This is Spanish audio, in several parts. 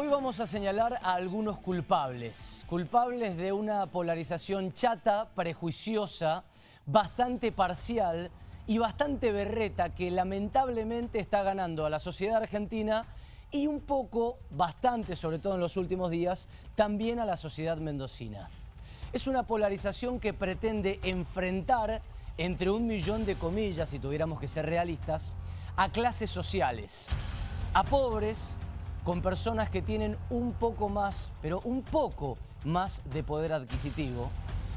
Hoy vamos a señalar a algunos culpables, culpables de una polarización chata, prejuiciosa, bastante parcial y bastante berreta que lamentablemente está ganando a la sociedad argentina y un poco, bastante, sobre todo en los últimos días, también a la sociedad mendocina. Es una polarización que pretende enfrentar entre un millón de comillas, si tuviéramos que ser realistas, a clases sociales, a pobres, con personas que tienen un poco más, pero un poco más de poder adquisitivo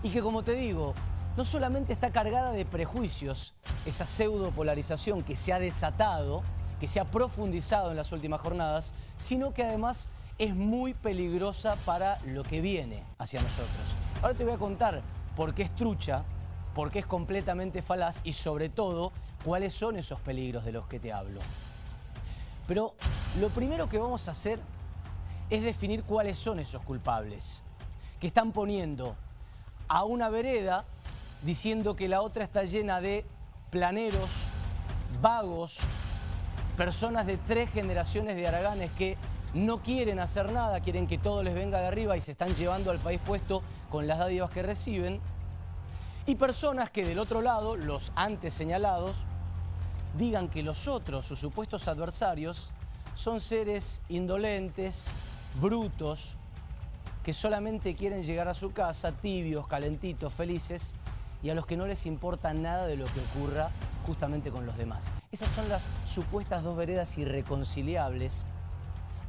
y que como te digo, no solamente está cargada de prejuicios, esa pseudo polarización que se ha desatado, que se ha profundizado en las últimas jornadas, sino que además es muy peligrosa para lo que viene hacia nosotros. Ahora te voy a contar por qué es trucha, por qué es completamente falaz y sobre todo cuáles son esos peligros de los que te hablo. Pero lo primero que vamos a hacer es definir cuáles son esos culpables que están poniendo a una vereda diciendo que la otra está llena de planeros, vagos, personas de tres generaciones de araganes que no quieren hacer nada, quieren que todo les venga de arriba y se están llevando al país puesto con las dádivas que reciben. Y personas que del otro lado, los antes señalados, digan que los otros, sus supuestos adversarios, son seres indolentes, brutos, que solamente quieren llegar a su casa tibios, calentitos, felices y a los que no les importa nada de lo que ocurra justamente con los demás. Esas son las supuestas dos veredas irreconciliables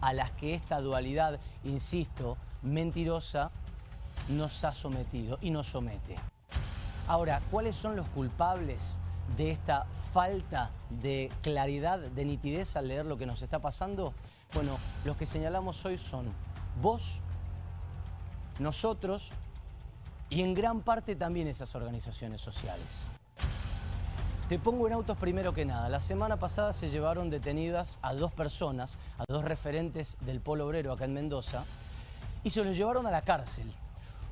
a las que esta dualidad, insisto, mentirosa, nos ha sometido y nos somete. Ahora, ¿cuáles son los culpables de esta falta de claridad, de nitidez al leer lo que nos está pasando? Bueno, los que señalamos hoy son vos, nosotros y en gran parte también esas organizaciones sociales. Te pongo en autos primero que nada. La semana pasada se llevaron detenidas a dos personas, a dos referentes del polo obrero acá en Mendoza, y se los llevaron a la cárcel.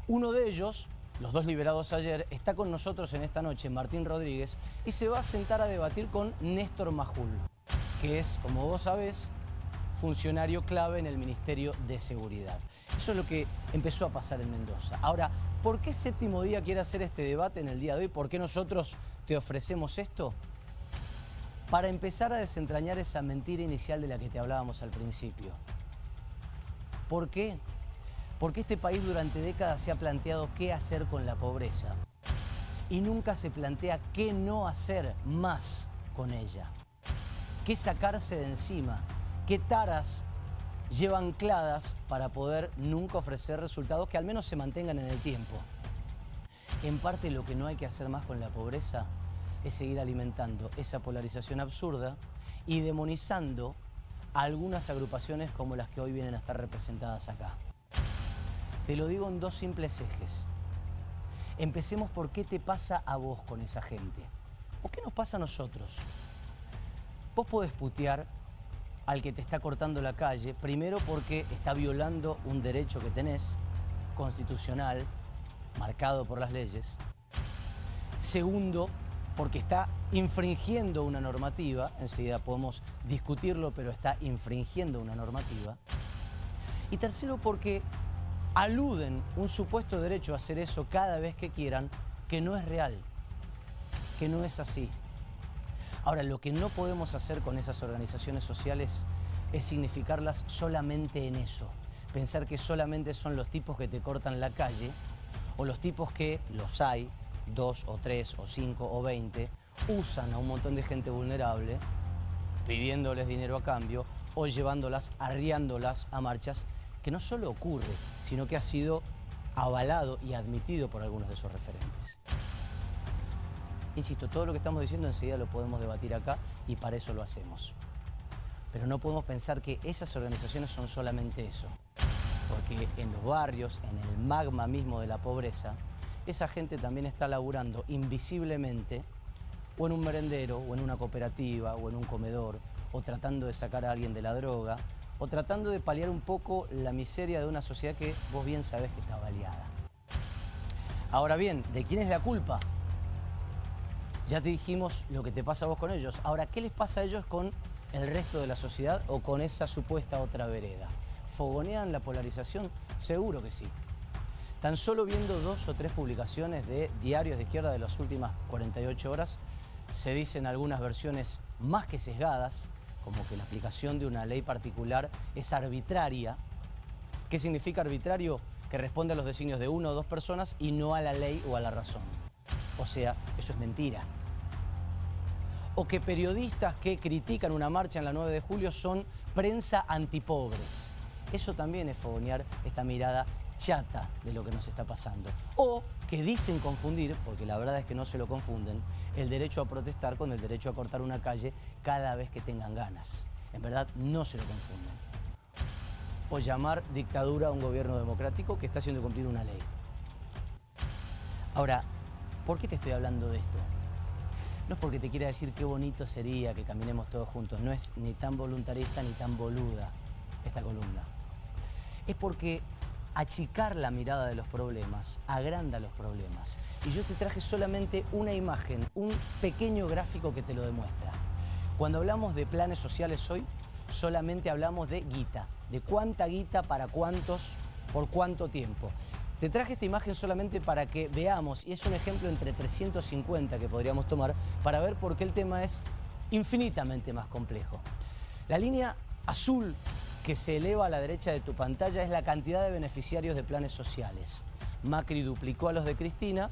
Uno de ellos, los dos liberados ayer, está con nosotros en esta noche, Martín Rodríguez, y se va a sentar a debatir con Néstor Majul, que es, como vos sabés, funcionario clave en el Ministerio de Seguridad. Eso es lo que empezó a pasar en Mendoza. Ahora, ¿por qué Séptimo Día quiere hacer este debate en el día de hoy? ¿Por qué nosotros te ofrecemos esto? Para empezar a desentrañar esa mentira inicial de la que te hablábamos al principio. ¿Por qué? Porque este país durante décadas se ha planteado qué hacer con la pobreza y nunca se plantea qué no hacer más con ella, qué sacarse de encima, qué taras lleva ancladas para poder nunca ofrecer resultados que al menos se mantengan en el tiempo. En parte lo que no hay que hacer más con la pobreza es seguir alimentando esa polarización absurda y demonizando algunas agrupaciones como las que hoy vienen a estar representadas acá. Te lo digo en dos simples ejes. Empecemos por qué te pasa a vos con esa gente. ¿O qué nos pasa a nosotros? Vos podés putear al que te está cortando la calle, primero porque está violando un derecho que tenés, constitucional, marcado por las leyes. Segundo, porque está infringiendo una normativa, enseguida podemos discutirlo, pero está infringiendo una normativa. Y tercero, porque aluden un supuesto derecho a hacer eso cada vez que quieran, que no es real, que no es así. Ahora, lo que no podemos hacer con esas organizaciones sociales es significarlas solamente en eso. Pensar que solamente son los tipos que te cortan la calle o los tipos que, los hay, dos o tres o cinco o veinte, usan a un montón de gente vulnerable pidiéndoles dinero a cambio o llevándolas, arriándolas a marchas que no solo ocurre, sino que ha sido avalado y admitido por algunos de sus referentes. Insisto, todo lo que estamos diciendo enseguida lo podemos debatir acá y para eso lo hacemos. Pero no podemos pensar que esas organizaciones son solamente eso. Porque en los barrios, en el magma mismo de la pobreza, esa gente también está laburando invisiblemente o en un merendero, o en una cooperativa, o en un comedor, o tratando de sacar a alguien de la droga, o tratando de paliar un poco la miseria de una sociedad que vos bien sabés que está baleada. Ahora bien, ¿de quién es la culpa? Ya te dijimos lo que te pasa a vos con ellos. Ahora, ¿qué les pasa a ellos con el resto de la sociedad o con esa supuesta otra vereda? ¿Fogonean la polarización? Seguro que sí. Tan solo viendo dos o tres publicaciones de diarios de izquierda de las últimas 48 horas, se dicen algunas versiones más que sesgadas, como que la aplicación de una ley particular es arbitraria. ¿Qué significa arbitrario? Que responde a los designios de una o dos personas y no a la ley o a la razón. O sea, eso es mentira. O que periodistas que critican una marcha en la 9 de julio son prensa antipobres. Eso también es fogonear esta mirada chata de lo que nos está pasando. O que dicen confundir, porque la verdad es que no se lo confunden, el derecho a protestar con el derecho a cortar una calle cada vez que tengan ganas. En verdad no se lo confunden. O llamar dictadura a un gobierno democrático que está haciendo cumplir una ley. Ahora, ¿por qué te estoy hablando de esto? No es porque te quiera decir qué bonito sería que caminemos todos juntos, no es ni tan voluntarista ni tan boluda esta columna. Es porque achicar la mirada de los problemas agranda los problemas. Y yo te traje solamente una imagen, un pequeño gráfico que te lo demuestra. Cuando hablamos de planes sociales hoy, solamente hablamos de guita, de cuánta guita para cuántos, por cuánto tiempo. Te traje esta imagen solamente para que veamos, y es un ejemplo entre 350 que podríamos tomar, para ver por qué el tema es infinitamente más complejo. La línea azul que se eleva a la derecha de tu pantalla es la cantidad de beneficiarios de planes sociales. Macri duplicó a los de Cristina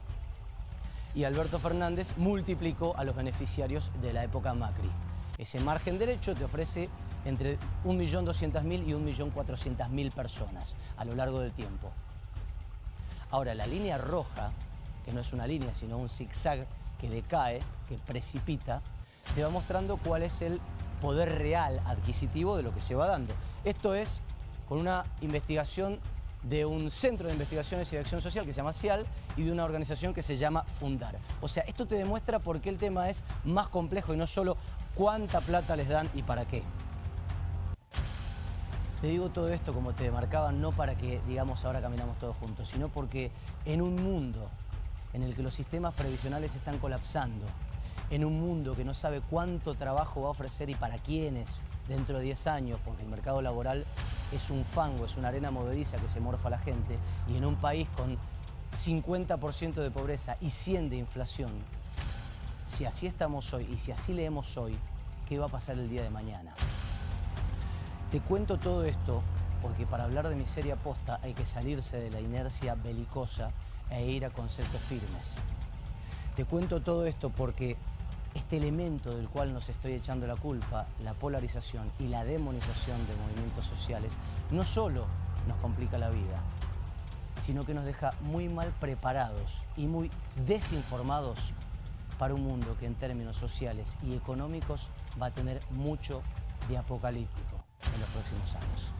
y Alberto Fernández multiplicó a los beneficiarios de la época Macri. Ese margen derecho te ofrece entre 1.200.000 y 1.400.000 personas a lo largo del tiempo. Ahora, la línea roja, que no es una línea, sino un zigzag que decae, que precipita, te va mostrando cuál es el poder real adquisitivo de lo que se va dando. Esto es con una investigación de un centro de investigaciones y de acción social que se llama CIAL y de una organización que se llama Fundar. O sea, esto te demuestra por qué el tema es más complejo y no solo cuánta plata les dan y para qué. Te digo todo esto como te marcaba, no para que digamos ahora caminamos todos juntos, sino porque en un mundo en el que los sistemas previsionales están colapsando, en un mundo que no sabe cuánto trabajo va a ofrecer y para quiénes dentro de 10 años, porque el mercado laboral es un fango, es una arena movediza que se morfa la gente, y en un país con 50% de pobreza y 100 de inflación, si así estamos hoy y si así leemos hoy, ¿qué va a pasar el día de mañana? Te cuento todo esto porque para hablar de miseria posta hay que salirse de la inercia belicosa e ir a conceptos firmes. Te cuento todo esto porque este elemento del cual nos estoy echando la culpa, la polarización y la demonización de movimientos sociales, no solo nos complica la vida, sino que nos deja muy mal preparados y muy desinformados para un mundo que en términos sociales y económicos va a tener mucho de apocalíptico en los próximos años.